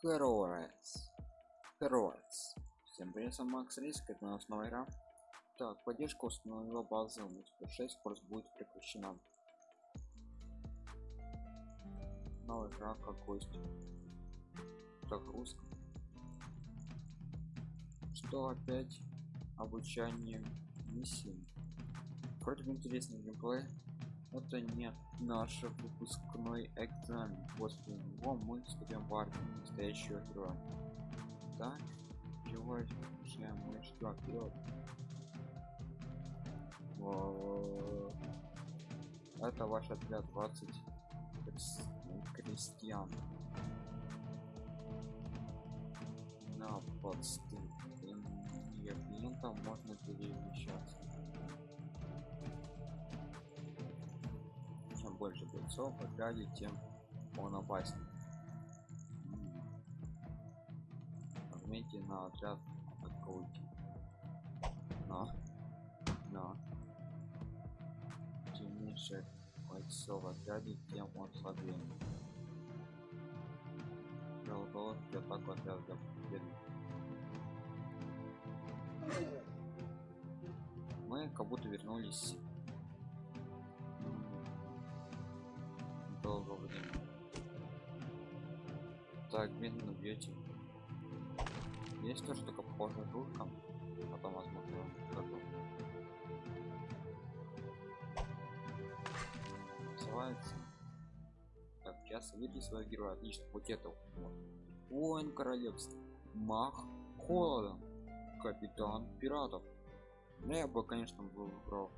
Heroes. Heroes. Всем привет, сам Макс Риск, это у нас новая игра. Так, поддержка установила база мультипл 6, скорость будет прекращена. Новая игра, как гость. Загрузка. Что опять обучание миссии. Вроде бы интересный геймплей. Это не наш выпускной экзамен. После него мы вступим в армию настоящего героя. Так, чего же мы что вперед? Это ваш отряд 20 крестьян. На подсты клиентам можно перемещаться. Больше бойцов отряде, тем он опаснее. Нажмите на отряд атакуйте. Но, но, чем меньше бойцов отряде, тем он слабее. Для атаку отряда для победы. Мы как будто вернулись долго времени. Так, медленно бьете. Есть тоже только похожая ручка. Потом возможно готов. Называется. Так, сейчас выйти своего героя. Отлично, вот это. Воин королевства. Мах холодом. Капитан пиратов. Ну, я бы, конечно, был выбрал.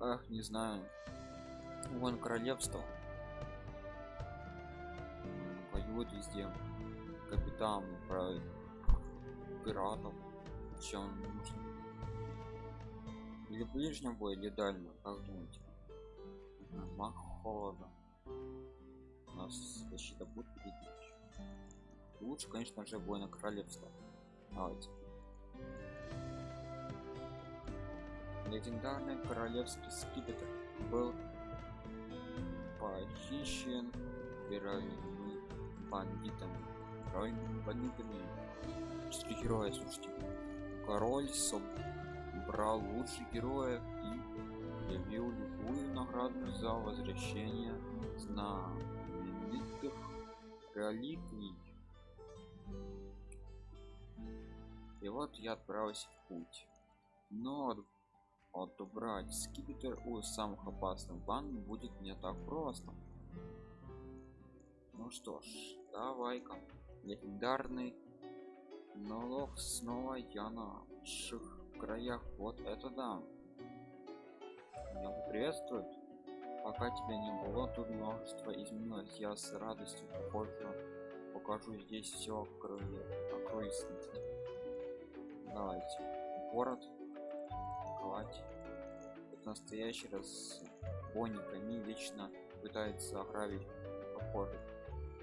Ах, не знаю. Вон королевство. Воюет везде. Капитан про пиратов. Чем нужно? Или ближнем бой, или дальнем, как думаете? Мах холода. У нас защита будет победить. Лучше, конечно же, бой на королевство. Давайте. легендарный королевский скипетр был похищен героями бандитами героями бандитами четыре героя слушайте. Король собрал лучших героев и объявил любую награду за возвращение знаменитых реликвий. И вот я отправился в путь. Но отобрать скипетр у самых опасных банд будет не так просто. Ну что ж давай-ка легендарный налог снова я на наших краях. Вот это да. Меня приветствует пока тебя не было тут множество изменилось. Я с радостью покажу покажу здесь все окружности давайте. Город. Атаковать это настоящий разбойник они вечно пытаются ограбить похоже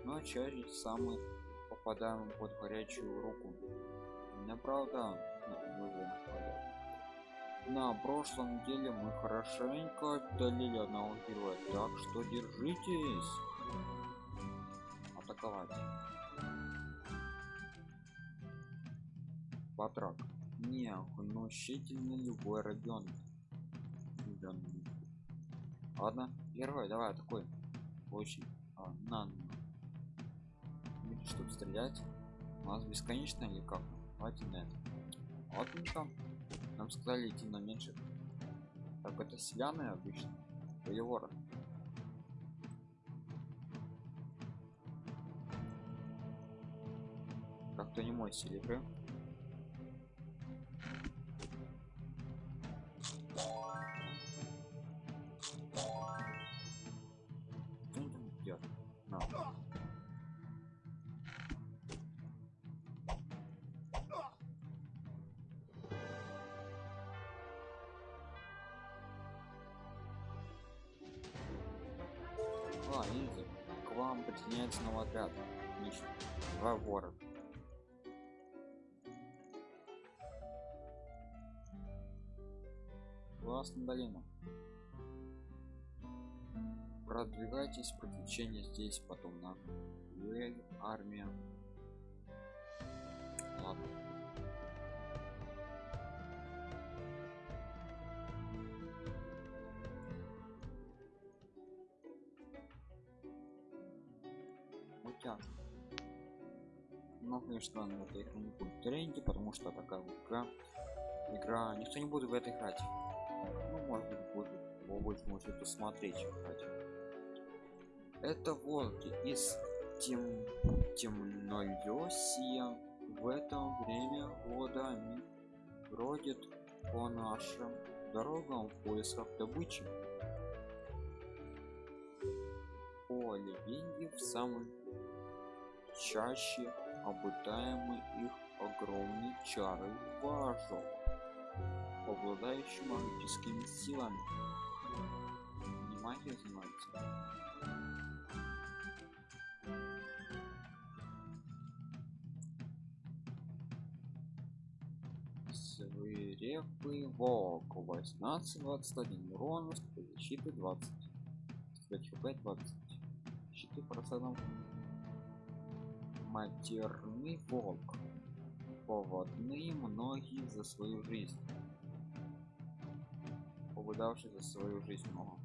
но чаще самый попадаем под горячую руку. Меня правда на прошлом деле мы хорошенько отдалили одного героя так что держитесь. Атаковать. Батрак. Не внушительный любой ребенок ладно герой давай такой очень а, на чтобы стрелять. У нас бесконечно или как давайте на это ладненько нам сказали идти на меньше. Так это селяны обычно. Воевора как-то не мой стиль видите, к вам присоединяется новый отряд. Отлично. Два вора. Классно долина. Продвигайтесь, приключения здесь, потом на армия. Мультяшка. Но, конечно, на этой игре не будет тренде, потому что такая вот игра. Игра, никто не будет в это играть. Ну, может быть, будет, вы больше можете посмотреть, играть. Это волки из тем темнолесья. В это время года они по нашим дорогам в поисках добычи. По легенде в самом чаще обитаемый их огромный чары важок, обладающий магическими силами. Не магия занимается. свирепый волк 18 21 урон защиты 20 хп 20 защиты процентов матерный волк поводные многие за свою жизнь. Повыдавший за свою жизнь много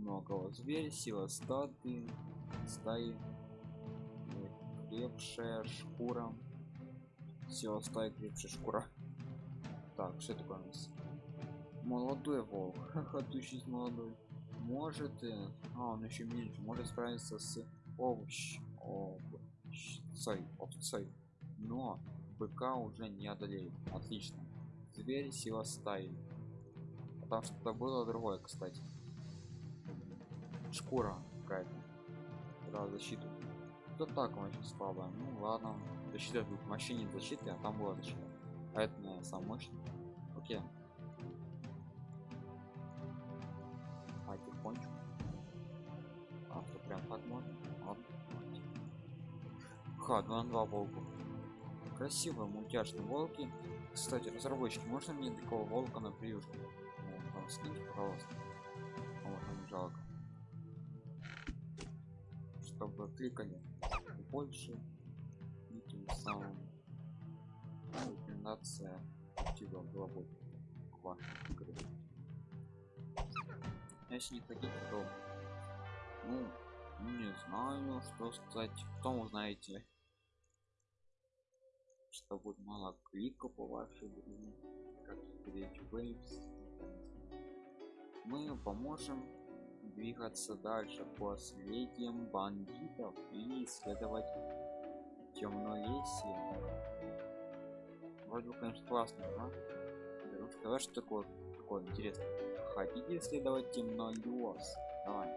многого. Зверь сила стады стаи крепшая шкура. Сила стаи крепшая шкура. Так что такое у нас? Молодой волк ходущий молодой. Может а он еще меньше. Может справиться с овощ овцой овцой но быка уже не одолеет. Отлично. Зверь сила стаи. Там что-то было другое кстати. Шкура какая-то. Да, защиту. То так очень слабая ну ладно. Защита тут машине защиты а там была защита. А это наверное, сам мощный окей. А тихонечку а то прям так можно. Ладно ха 2 на 2 волку. Красивые мультяшные волки. Кстати разработчики можно мне такого волка на приюшку? Ну, скиньте пожалуйста. Вот он жалко. Чтобы кликали больше и тем самым рекомендация актива была бы вашей игры если не хотите то ну не знаю что сказать. Кто узнаете что будет мало клика по вашей игре как waves мы поможем двигаться дальше по следям бандитов и исследовать темнолесье вроде бы конечно классно да? сказать что такое такое интересно хотите исследовать темнолес давай.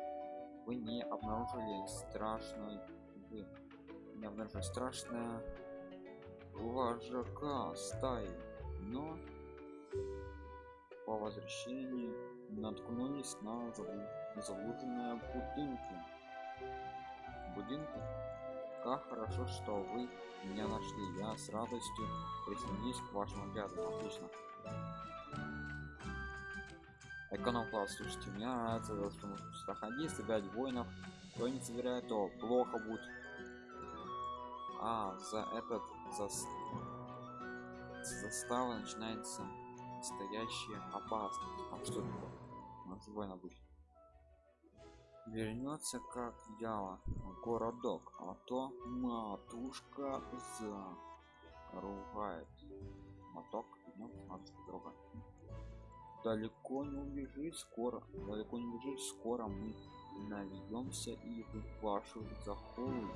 Вы не обнаружили страшной вы не обнаружили страшное вожака стаи но по возвращении наткнулись на заблуженные будинки. Будинки? Как хорошо что вы меня нашли. Я с радостью присоединюсь к вашему отряду отлично. Эконом класс слушайте мне нравится то что сюда ходить собирать воинов. Кто не собирает то плохо будет. А за этот за застава начинается настоящая опасность а что такое называй обычно вернется как ява городок а то матушка за ругает. Моток ну, матушка друга. Далеко не убежит скоро далеко не убежит скоро мы нальемся и в вашу захолу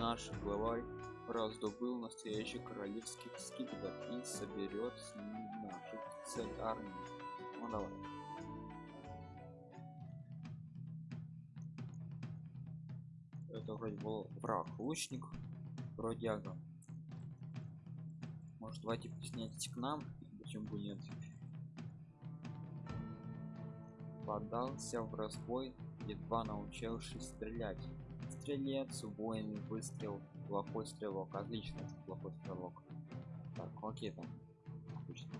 наш главарь раздобыл настоящий королевский скипетр и соберет с ним нашу цель армии ну давай. Это вроде был враг лучник бродяга может давайте присоединяйтесь к нам почему бы нет? Подался в разбой едва научившись стрелять стрелец воин выстрел плохой стрелок. Отлично плохой стрелок. Так окей там обычно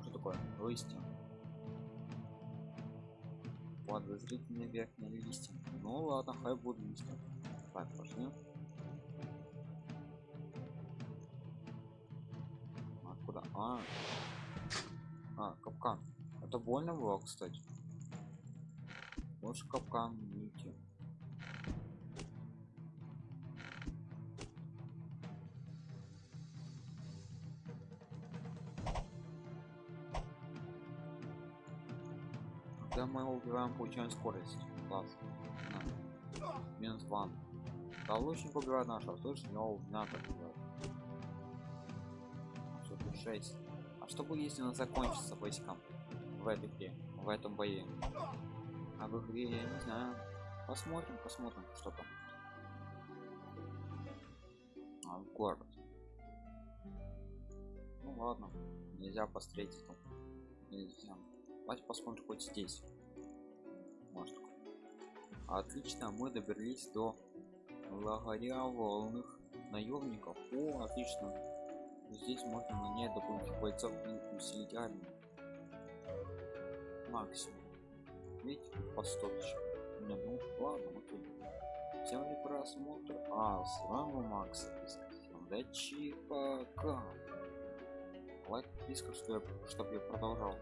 что такое? Листья. Подозрительные верхние листья. Ну ладно хай будут листья. Так пошли. Откуда а. А капкан. Это больно было кстати. Лучше капкан когда мы убиваем получаем скорость класс. Минус ван а лучник убивает нашего слышь но надо убивать. Всё, тут 6 а что будет если он закончится войскам в этой игре в этом бою? А в игре я не знаю. Посмотрим посмотрим что там. А, в город. Ну ладно. Нельзя посмотреть там нельзя давайте посмотрим хоть здесь. Может. Отлично мы добрались до лагеря волных наемников о отлично. Здесь можно нанять дополнительных бойцов и усилить армию. Максимум. Видите по 100 тысяч. Не ну ладно окей. Всем ли просмотр. А с вами макс удачи пока лайк подписка чтобы я продолжал